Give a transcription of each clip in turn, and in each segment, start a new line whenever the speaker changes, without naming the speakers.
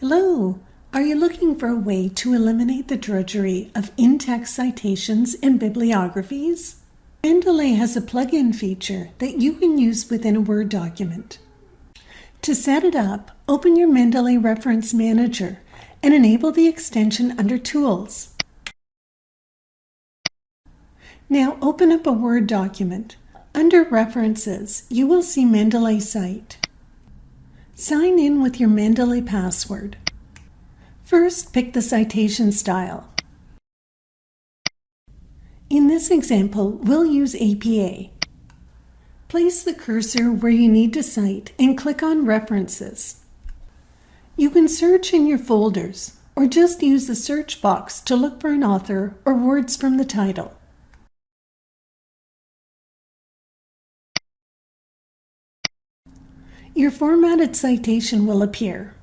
Hello! Are you looking for a way to eliminate the drudgery of in-text citations and bibliographies? Mendeley has a plugin feature that you can use within a Word document. To set it up, open your Mendeley Reference Manager and enable the extension under Tools. Now open up a Word document. Under References, you will see Mendeley Cite. Sign in with your Mendeley password. First, pick the citation style. In this example, we'll use APA. Place the cursor where you need to cite and click on References. You can search in your folders or just use the search box to look for an author or words from the title. Your formatted citation will appear.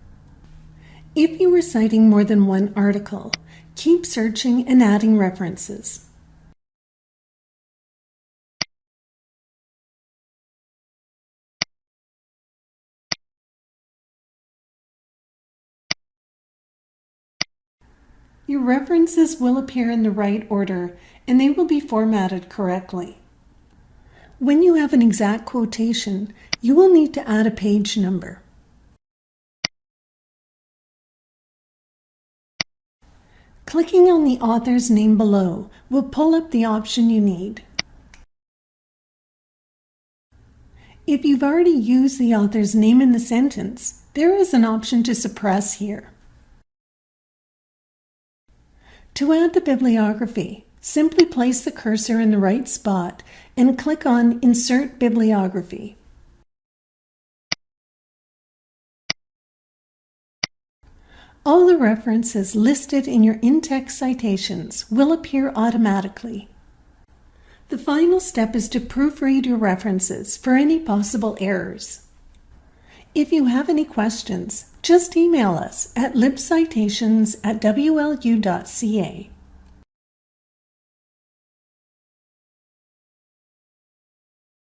If you are citing more than one article, keep searching and adding references. Your references will appear in the right order and they will be formatted correctly. When you have an exact quotation, you will need to add a page number. Clicking on the author's name below will pull up the option you need. If you've already used the author's name in the sentence, there is an option to suppress here. To add the bibliography, simply place the cursor in the right spot and click on Insert Bibliography. All the references listed in your in-text citations will appear automatically. The final step is to proofread your references for any possible errors. If you have any questions, just email us at libcitations at wlu.ca.